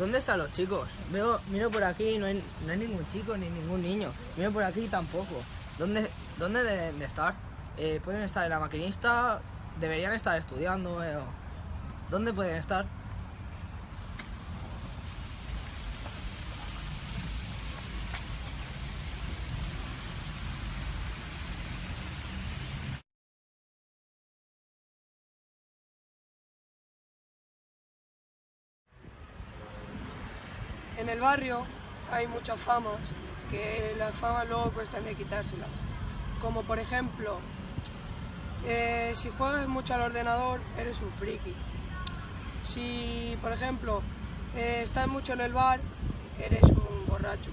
¿Dónde están los chicos? Veo, miro por aquí, no hay, no hay ningún chico ni ningún niño. Miro por aquí tampoco. ¿Dónde, dónde deben de estar? Eh, ¿Pueden estar en la maquinista? ¿Deberían estar estudiando? eh, ¿Dónde pueden estar? En el barrio hay muchas famas que las famas luego cuestan de quitárselas. Como por ejemplo, eh, si juegas mucho al ordenador, eres un friki. Si, por ejemplo, eh, estás mucho en el bar, eres un borracho.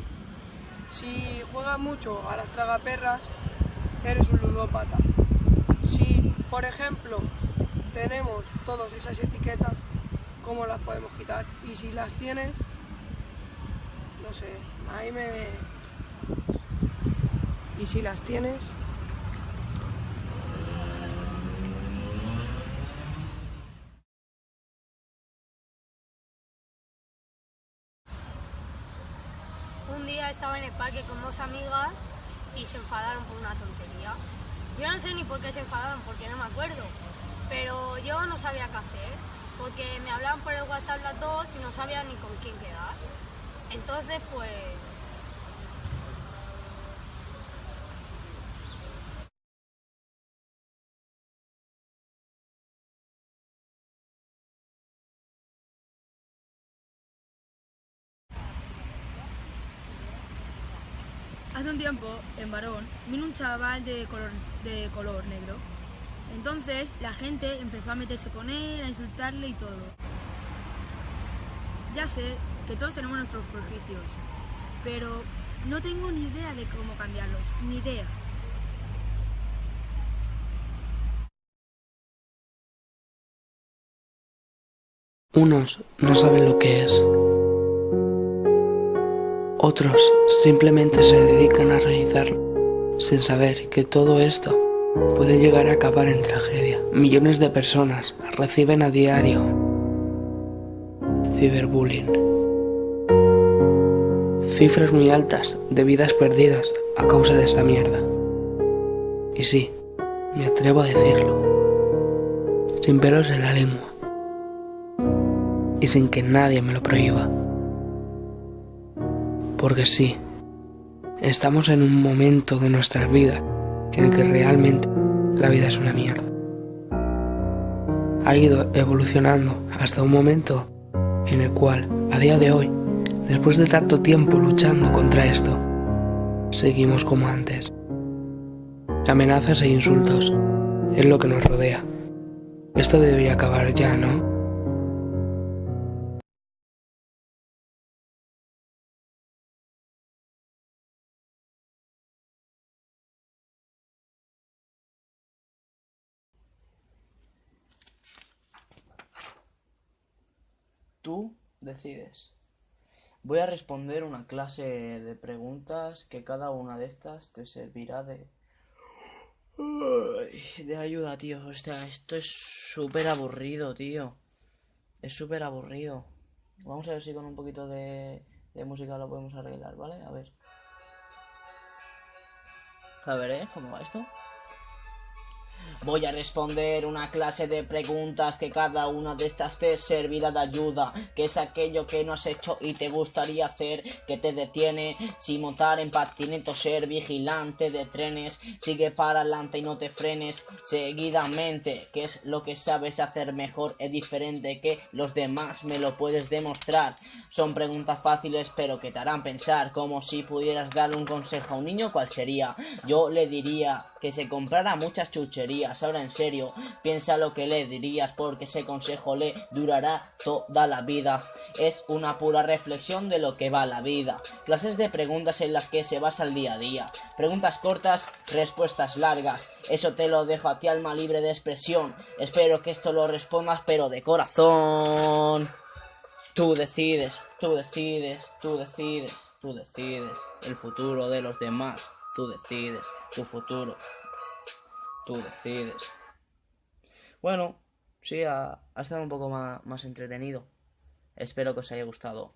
Si juegas mucho a las tragaperras, eres un ludópata. Si, por ejemplo, tenemos todas esas etiquetas, ¿cómo las podemos quitar? Y si las tienes, no sé, ahí me... Y si las tienes, Un día estaba en el parque con dos amigas y se enfadaron por una tontería. Yo no sé ni por qué se enfadaron, porque no me acuerdo. Pero yo no sabía qué hacer, porque me hablaban por el WhatsApp las dos y no sabía ni con quién quedar. Entonces, pues... Hace un tiempo, en Varón, vino un chaval de color, de color negro. Entonces la gente empezó a meterse con él, a insultarle y todo. Ya sé que todos tenemos nuestros prejuicios, pero no tengo ni idea de cómo cambiarlos, ni idea. Unos no saben lo que es. Otros simplemente se dedican a realizarlo, sin saber que todo esto puede llegar a acabar en tragedia. Millones de personas reciben a diario ciberbullying. Cifras muy altas de vidas perdidas a causa de esta mierda. Y sí, me atrevo a decirlo, sin pelos en la lengua y sin que nadie me lo prohíba. Porque sí, estamos en un momento de nuestras vidas en el que realmente la vida es una mierda. Ha ido evolucionando hasta un momento en el cual, a día de hoy, después de tanto tiempo luchando contra esto, seguimos como antes. Amenazas e insultos es lo que nos rodea. Esto debería acabar ya, ¿no? Tú decides. Voy a responder una clase de preguntas que cada una de estas te servirá de... De ayuda, tío. Hostia, esto es súper aburrido, tío. Es súper aburrido. Vamos a ver si con un poquito de, de música lo podemos arreglar, ¿vale? A ver. A ver, ¿eh? ¿Cómo va esto? Voy a responder una clase de preguntas que cada una de estas te servirá de ayuda. Que es aquello que no has hecho y te gustaría hacer, que te detiene. Si montar en patinete o ser vigilante de trenes, sigue para adelante y no te frenes seguidamente. Que es lo que sabes hacer mejor, es diferente que los demás, me lo puedes demostrar. Son preguntas fáciles pero que te harán pensar, como si pudieras darle un consejo a un niño, ¿cuál sería? Yo le diría que se comprara muchas chucherías. Ahora en serio, piensa lo que le dirías porque ese consejo le durará toda la vida. Es una pura reflexión de lo que va la vida. Clases de preguntas en las que se basa el día a día. Preguntas cortas, respuestas largas. Eso te lo dejo a ti alma libre de expresión. Espero que esto lo respondas pero de corazón. Tú decides, tú decides, tú decides, tú decides el futuro de los demás. Tú decides tu futuro. Tú decides. Bueno, sí, ha, estado un poco más, más entretenido. Espero que os haya gustado.